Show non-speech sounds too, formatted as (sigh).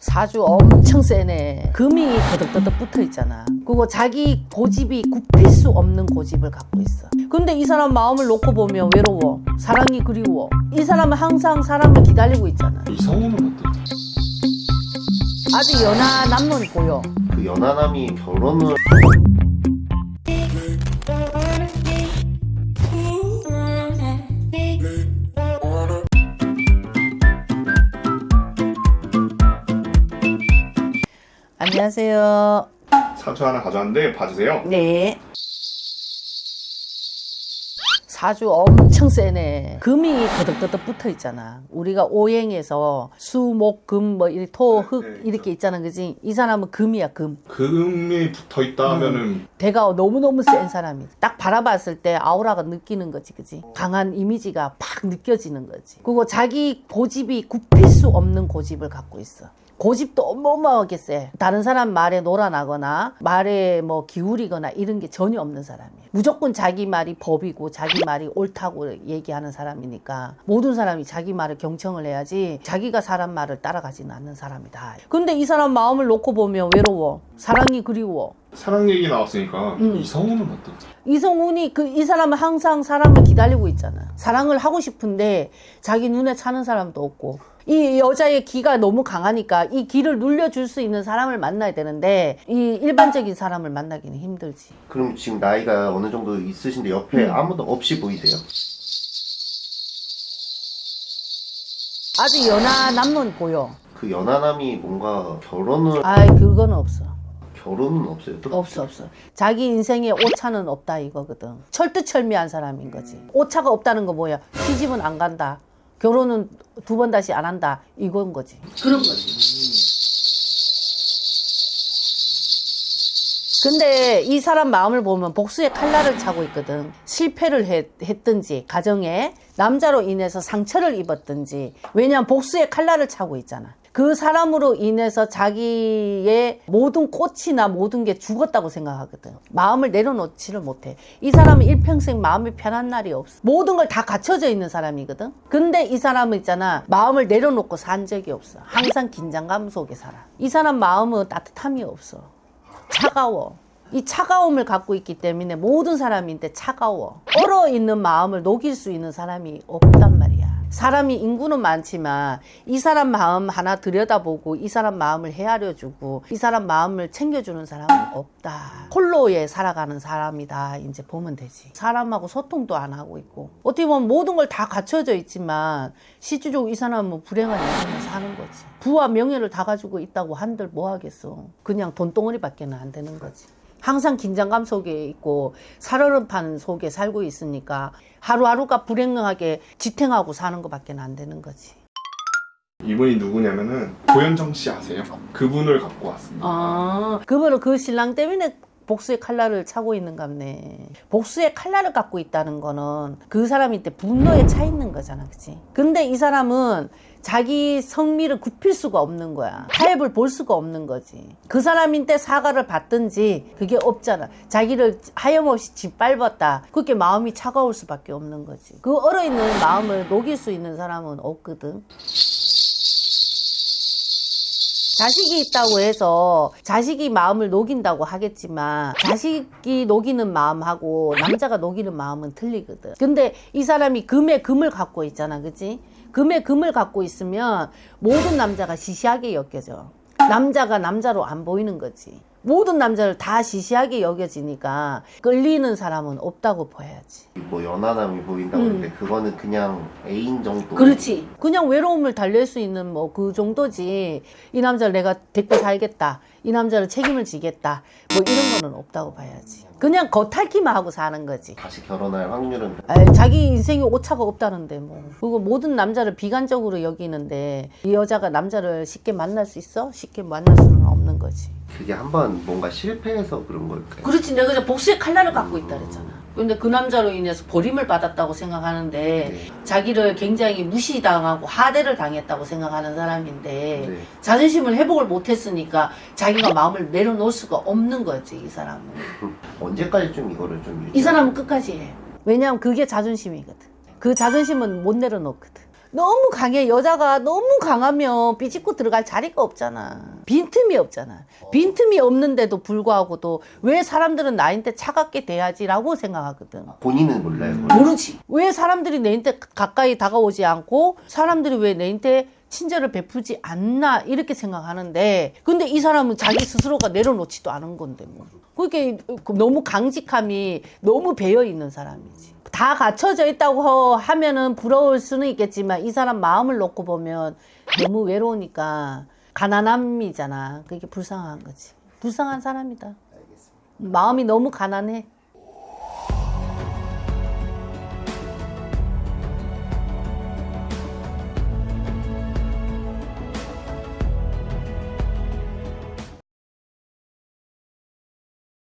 사주 엄청 세네. 금이 더덕더덕 붙어 있잖아. 그리고 자기 고집이 굽힐 수 없는 고집을 갖고 있어. 근데 이 사람 마음을 놓고 보면 외로워. 사랑이 그리워. 이 사람은 항상 사람을 기다리고 있잖아. 이성우는 어때? 아주 연하 남론 보여. 그 연하남이 결혼을 안녕하세요. 사주 하나 가져왔는데 봐주세요. 네. 사주 엄청 세네. 금이 더덕더덕 붙어 있잖아. 우리가 오행에서 수, 목, 금, 뭐, 이렇게 토, 흙, 네, 네, 이렇게 있잖아. 그지? 이 사람은 금이야, 금. 금이 붙어 있다 하면은 대가 너무너무 센 사람이. 딱 바라봤을 때 아우라가 느끼는 거지, 그지? 강한 이미지가 팍 느껴지는 거지. 그리고 자기 고집이 굽힐 수 없는 고집을 갖고 있어. 고집도 어마어마하게 세. 다른 사람 말에 놀아나거나 말에 뭐 기울이거나 이런 게 전혀 없는 사람이에요. 무조건 자기 말이 법이고 자기 말이 옳다고 얘기하는 사람이니까 모든 사람이 자기 말을 경청을 해야지 자기가 사람 말을 따라가지는 않는 사람이다. 근데 이 사람 마음을 놓고 보면 외로워. 사랑이 그리워. 사랑 얘기 나왔으니까 음. 이성우는 어때? 이성훈이 그 이 사람은 항상 사람을 기다리고 있잖아. 사랑을 하고 싶은데 자기 눈에 차는 사람도 없고 이 여자의 기가 너무 강하니까 이 기를 눌려줄 수 있는 사람을 만나야 되는데 이 일반적인 사람을 만나기는 힘들지. 그럼 지금 나이가 어느 정도 있으신데 옆에 음. 아무도 없이 보이세요? 아주 연하 남론 보여. 그 연하남이 뭔가 결혼을 아이 그건 없어. 결혼은 없어요. 또? 없어 없어. 자기 인생에 오차는 없다 이거거든. 철두철미한 사람인 거지. 오차가 없다는 거 뭐야? 시집은 안 간다. 결혼은 두 번 다시 안 한다. 이건 거지. 그런 거지. 근데 이 사람 마음을 보면 복수의 칼날을 차고 있거든. 실패를 했, 했든지, 가정에 남자로 인해서 상처를 입었든지, 왜냐면 복수의 칼날을 차고 있잖아. 그 사람으로 인해서 자기의 모든 꽃이나 모든 게 죽었다고 생각하거든. 마음을 내려놓지를 못해. 이 사람은 일평생 마음이 편한 날이 없어. 모든 걸 다 갖춰져 있는 사람이거든. 근데 이 사람은 있잖아. 마음을 내려놓고 산 적이 없어. 항상 긴장감 속에 살아. 이 사람 마음은 따뜻함이 없어. 차가워. 이 차가움을 갖고 있기 때문에 모든 사람인데 차가워. 얼어 있는 마음을 녹일 수 있는 사람이 없단 말이야. 사람이 인구는 많지만 이 사람 마음 하나 들여다보고 이 사람 마음을 헤아려주고 이 사람 마음을 챙겨주는 사람은 없다. 홀로에 살아가는 사람이다. 이제 보면 되지. 사람하고 소통도 안 하고 있고 어떻게 보면 모든 걸 다 갖춰져 있지만 실질적으로 이 사람은 뭐 불행한 인생을 사는 거지. 부와 명예를 다 가지고 있다고 한들 뭐 하겠어. 그냥 돈덩어리밖에는 안 되는 거지. 항상 긴장감 속에 있고 살얼음판 속에 살고 있으니까 하루하루가 불행하게 지탱하고 사는 것밖에 안 되는 거지. 이분이 누구냐면은 고현정 씨 아세요? 그분을 갖고 왔습니다. 아, 그분은 그 신랑 때문에 복수의 칼날을 차고 있는 갑네. 복수의 칼날을 갖고 있다는 거는 그 사람이 때 분노에 차 있는 거잖아, 그치? 근데 이 사람은 자기 성미를 굽힐 수가 없는 거야. 타협을 볼 수가 없는 거지. 그 사람인데 사과를 받든지 그게 없잖아. 자기를 하염없이 짓밟았다. 그렇게 마음이 차가울 수밖에 없는 거지. 그 얼어있는 마음을 녹일 수 있는 사람은 없거든. 자식이 있다고 해서 자식이 마음을 녹인다고 하겠지만 자식이 녹이는 마음하고 남자가 녹이는 마음은 틀리거든. 근데 이 사람이 금에 금을 갖고 있잖아. 그지? 금에 금을 갖고 있으면 모든 남자가 시시하게 여겨져. 남자가 남자로 안 보이는 거지. 모든 남자를 다 시시하게 여겨지니까 끌리는 사람은 없다고 봐야지. 뭐 연하남이 보인다고 음. 하는데 그거는 그냥 애인 정도. 그렇지. 그냥 외로움을 달랠 수 있는 뭐 그 정도지. 이 남자를 내가 데리고 살겠다. 이 남자를 책임을 지겠다. 뭐 이런 거는 없다고 봐야지. 그냥 겉핥기만 하고 사는 거지. 다시 결혼할 확률은 아이, 자기 인생에 오차가 없다는데 뭐. 그리고 모든 남자를 비관적으로 여기는데 이 여자가 남자를 쉽게 만날 수 있어? 쉽게 만날 수는 없는 거지. 그게 한번 뭔가 실패해서 그런 걸까요? 그렇지. 내가 그냥 복수의 칼날을 갖고 있다 그랬잖아. 근데 그 남자로 인해서 버림을 받았다고 생각하는데 네. 자기를 굉장히 무시당하고 하대를 당했다고 생각하는 사람인데 네. 자존심을 회복을 못했으니까 자기가 마음을 내려놓을 수가 없는 거지 이 사람은 (laughs) 언제까지 좀 이거를 좀 이 사람은 끝까지 해 왜냐하면 그게 자존심이거든 그 자존심은 못 내려놓거든 너무 강해. 여자가 너무 강하면 삐집고 들어갈 자리가 없잖아. 빈틈이 없잖아. 빈틈이 없는데도 불구하고도 왜 사람들은 나한테 차갑게 대하지라고 생각하거든. 본인은 몰라요. 모르지. 왜 사람들이 내한테 가까이 다가오지 않고 사람들이 왜 내한테 친절을 베푸지 않나 이렇게 생각하는데 근데 이 사람은 자기 스스로가 내려놓지도 않은 건데 뭐. 그게 너무 강직함이 너무 배어 있는 사람이지. 다 갖춰져 있다고 하면은 부러울 수는 있겠지만 이 사람 마음을 놓고 보면 너무 외로우니까 가난함이잖아. 그게 불쌍한 거지. 불쌍한 사람이다. 마음이 너무 가난해.